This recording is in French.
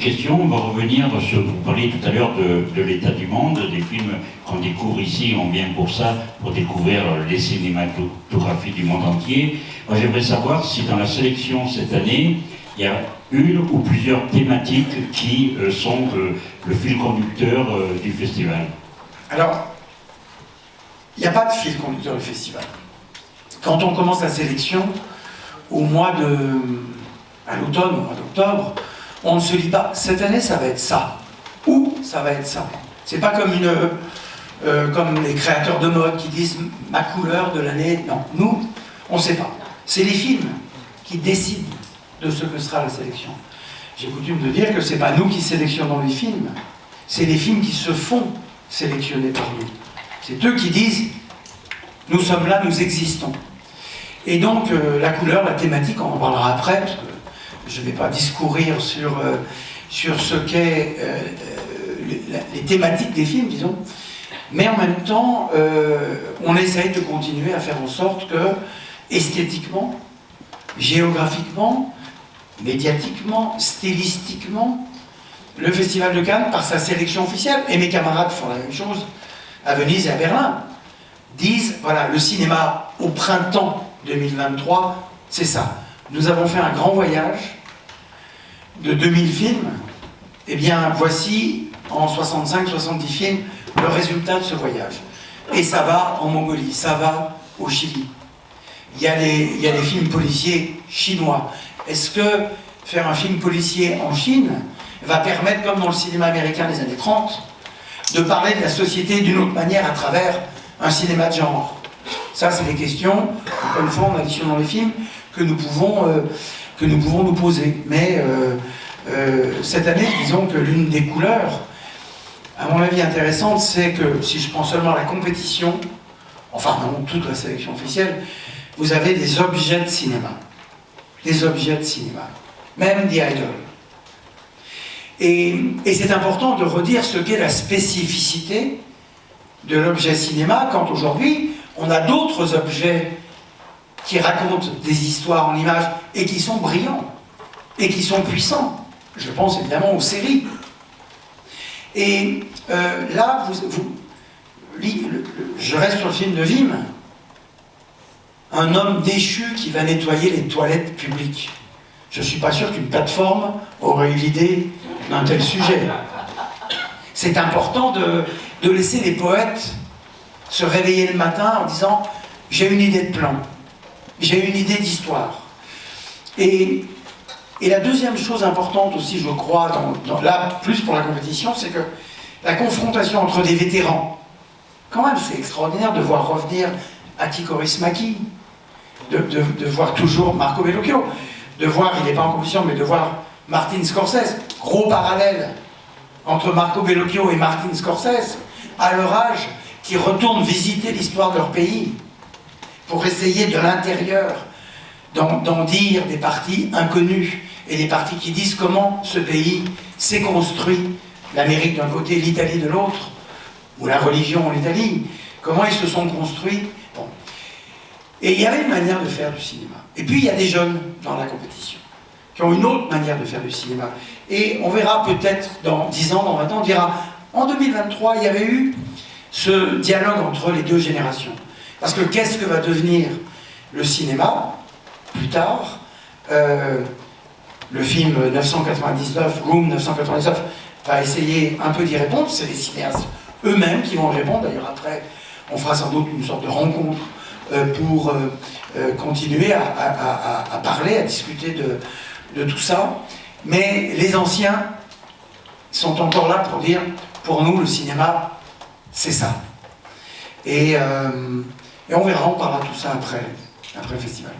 question, on va revenir sur, vous parliez tout à l'heure de, l'état du monde, des films qu'on découvre ici, on vient pour ça, pour découvrir les cinématographies du monde entier. Moi j'aimerais savoir si dans la sélection cette année, il y a une ou plusieurs thématiques qui euh, sont euh, le fil conducteur euh, du festival. Alors, il n'y a pas de fil conducteur du festival. Quand on commence la sélection, au mois de... à l'automne, au mois d'octobre, on ne se dit pas, cette année ça va être ça, ou ça va être ça. C'est pas comme une... comme les créateurs de mode qui disent ma couleur de l'année. Non, nous, on ne sait pas. C'est les films qui décident de ce que sera la sélection. J'ai coutume de dire que ce n'est pas nous qui sélectionnons les films, c'est les films qui se font sélectionner par nous. C'est eux qui disent « nous sommes là, nous existons ». Et donc, euh, la couleur, la thématique, on en parlera après, je ne vais pas discourir sur, euh, sur ce qu'est euh, les, thématiques des films, disons. Mais en même temps, on essaye de continuer à faire en sorte que, esthétiquement, géographiquement, médiatiquement, stylistiquement, le Festival de Cannes, par sa sélection officielle, et mes camarades font la même chose à Venise et à Berlin, disent, voilà, le cinéma au printemps 2023, c'est ça. Nous avons fait un grand voyage de 2000 films, eh bien voici, en 65-70 films, le résultat de ce voyage. Et ça va en Mongolie, ça va au Chili. Il y a les films policiers chinois, est-ce que faire un film policier en Chine va permettre, comme dans le cinéma américain des années 30, de parler de la société d'une autre manière à travers un cinéma de genre? Ça, c'est des questions, encore une fois, en additionnant les films, que nous pouvons, euh, que nous, pouvons nous poser. Mais euh, euh, cette année, disons que l'une des couleurs, à mon avis intéressante, c'est que, si je prends seulement la compétition, enfin non, toute la sélection officielle, vous avez des objets de cinéma des objets de cinéma, même des idoles. Et, c'est important de redire ce qu'est la spécificité de l'objet cinéma, quand aujourd'hui, on a d'autres objets qui racontent des histoires en images et qui sont brillants, et qui sont puissants. Je pense évidemment aux séries. Et euh, là, vous, je reste sur le film de Vim, un homme déchu qui va nettoyer les toilettes publiques. Je ne suis pas sûr qu'une plateforme aurait eu l'idée d'un tel sujet. C'est important de, laisser les poètes se réveiller le matin en disant « j'ai une idée de plan, j'ai une idée d'histoire ». Et, la deuxième chose importante aussi, je crois, là, plus pour la compétition, c'est que la confrontation entre des vétérans, quand même, c'est extraordinaire de voir revenir Aki Maki, de, voir toujours Marco Bellocchio, de voir, il n'est pas en compétition, mais de voir Martin Scorsese, gros parallèle entre Marco Bellocchio et Martin Scorsese, à leur âge, qui retournent visiter l'histoire de leur pays, pour essayer de l'intérieur d'en dire des parties inconnues, et des parties qui disent comment ce pays s'est construit, l'Amérique d'un côté, l'Italie de l'autre, ou la religion en Italie, comment ils se sont construits et il y avait une manière de faire du cinéma. Et puis il y a des jeunes dans la compétition qui ont une autre manière de faire du cinéma. Et on verra peut-être dans 10 ans, dans 20 ans, on dira en 2023, il y avait eu ce dialogue entre les deux générations. Parce que qu'est-ce que va devenir le cinéma plus tard euh, Le film 999, Room 999, va essayer un peu d'y répondre. C'est les cinéastes eux-mêmes qui vont répondre. D'ailleurs, après, on fera sans doute une sorte de rencontre euh, pour euh, continuer à, parler, à discuter de, tout ça. Mais les anciens sont encore là pour dire, pour nous, le cinéma, c'est ça. Et, on verra, on parlera tout ça après, après le festival.